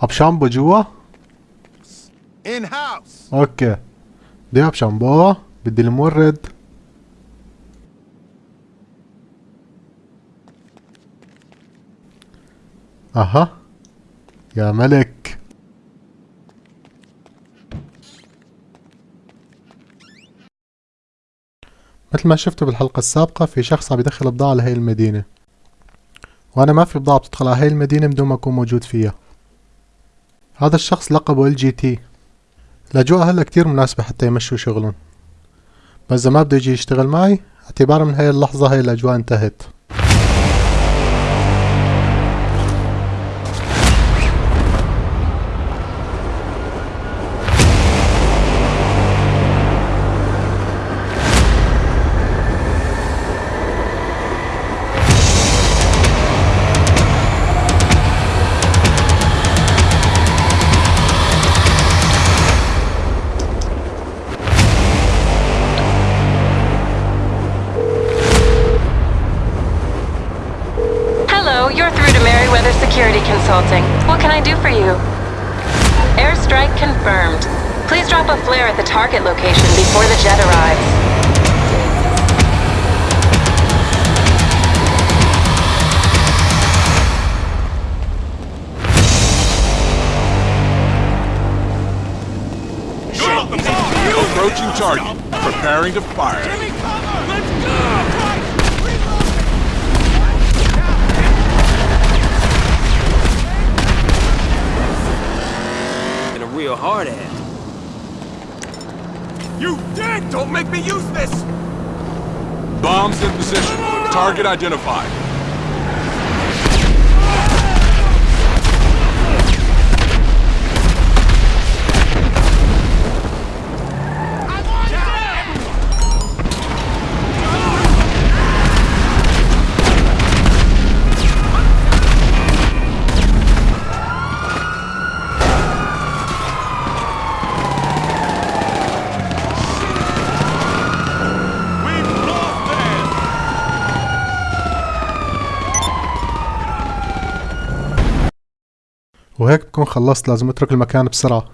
اب شامبو جوا. أوكي بدي اب شامبو بدي المورد أها يا ملك مثل ما شفتوا بالحلقة السابقة في شخص عم يدخل بضاعة لهي المدينة. وأنا ما في بضاعة بتدخل على هاي المدينة بدون ما أكون موجود فيها. هذا الشخص لقبه ال جي تي الاجواء هلا كتير مناسبة حتى يمشوا شغلهم. بس إذا ما بده يجي يشتغل معي اعتبارا من هاي اللحظة هاي الأجواء انتهت. Consulting. What can I do for you? Airstrike confirmed. Please drop a flare at the target location before the jet arrives. Approaching target. Preparing to fire. And a real hard ass. You dead! Don't make me use this! Bombs in position. Target identified. وهيك بكون خلصت لازم أترك المكان بسرعة.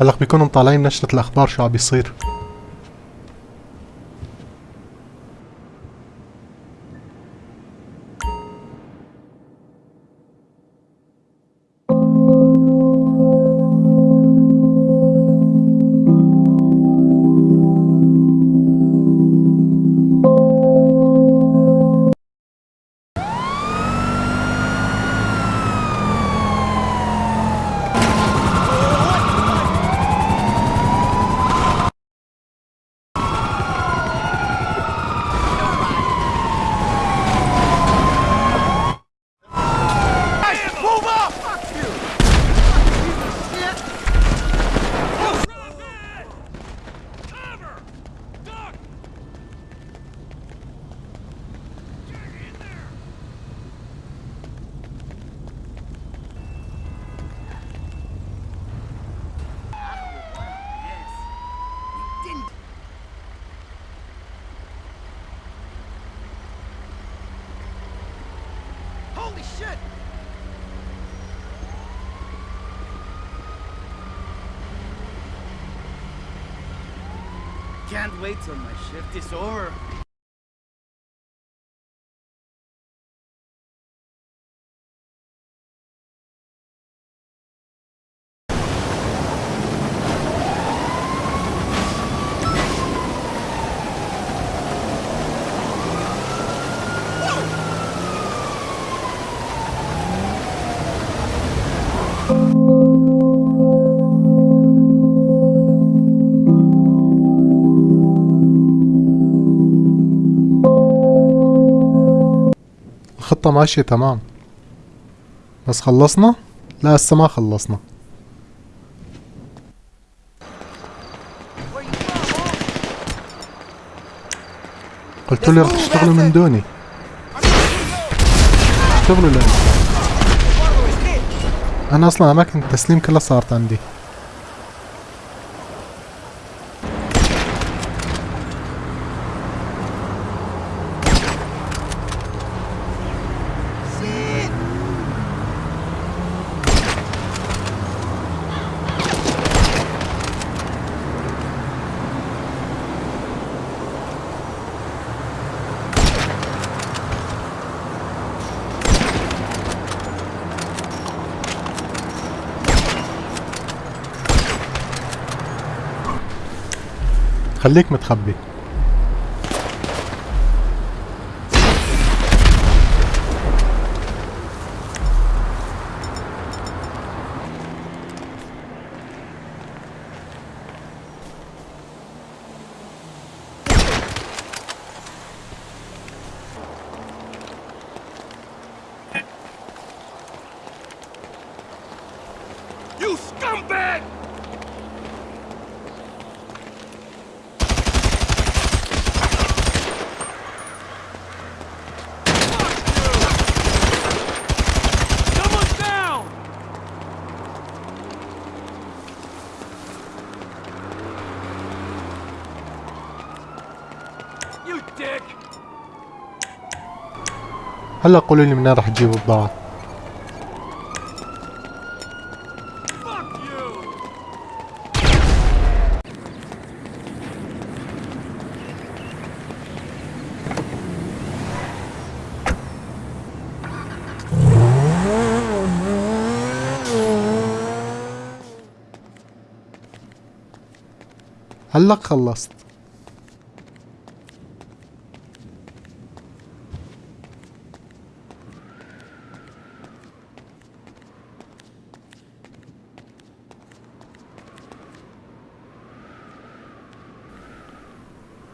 هلأ بيكونوا مطالعين نشرة الأخبار شو عم بيصير. Can't wait till my shift is over. الخطة ماشية تمام. بس خلصنا؟ لا هسه ما خلصنا. قلت لي رح تشتغلوا من دوني. اشتغلوا لأني أنا أصلا أماكن التسليم كلها صارت عندي. خليك متخبي. هلا قولوا لي منين رح تجيبوا you! هلا خلصت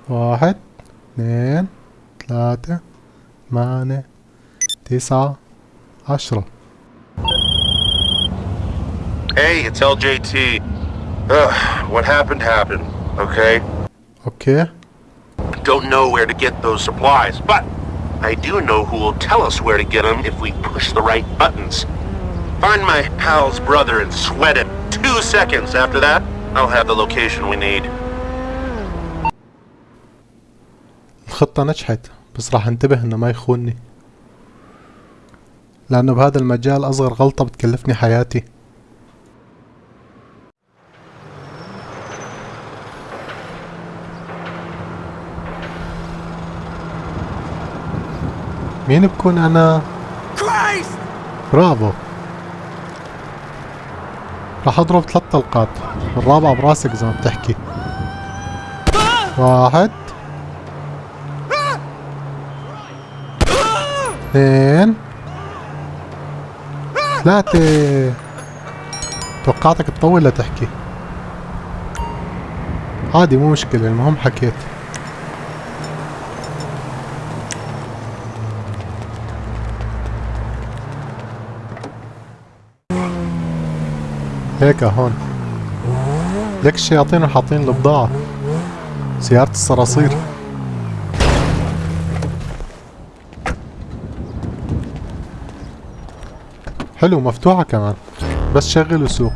واحد اثنين ثلاثة ثمانية تسعة عشرة Hey, it's LJT. Ugh, what happened happened, okay? اوكي Don't know where to get those supplies, but I do know who will tell us where to get them if we push the right buttons. Find my pal's brother and sweat it. Two seconds after that, I'll have the location we need. الخطة نجحت بس راح انتبه إنه ما يخونني لأنه بهذا المجال أصغر غلطة بتكلفني حياتي. مين بكون أنا؟ Christ! برافو. راح أضرب ثلاث طلقات الرابعة براسك زي ما بتحكي. واحد. اثنين ثلاثة توقعتك تطول لتحكي عادي مو مشكلة المهم حكيت. هيك هون ليك الشياطين حاطين البضاعة سيارة الصراصير. حلو مفتوحة كمان. بس شغل وسوق